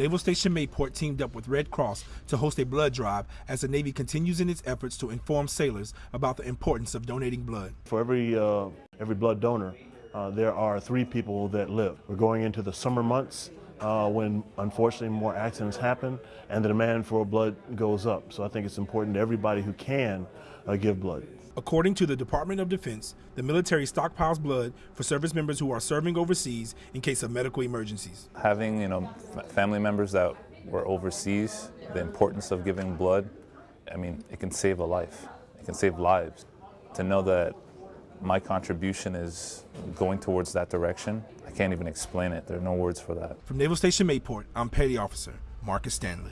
Naval Station Mayport teamed up with Red Cross to host a blood drive as the Navy continues in its efforts to inform sailors about the importance of donating blood. For every, uh, every blood donor, uh, there are three people that live. We're going into the summer months uh, when unfortunately more accidents happen and the demand for blood goes up. So I think it's important to everybody who can uh, give blood. According to the Department of Defense, the military stockpiles blood for service members who are serving overseas in case of medical emergencies. Having, you know, family members that were overseas, the importance of giving blood, I mean, it can save a life. It can save lives. To know that my contribution is going towards that direction, I can't even explain it. There are no words for that. From Naval Station Mayport, I'm Petty Officer Marcus Stanley.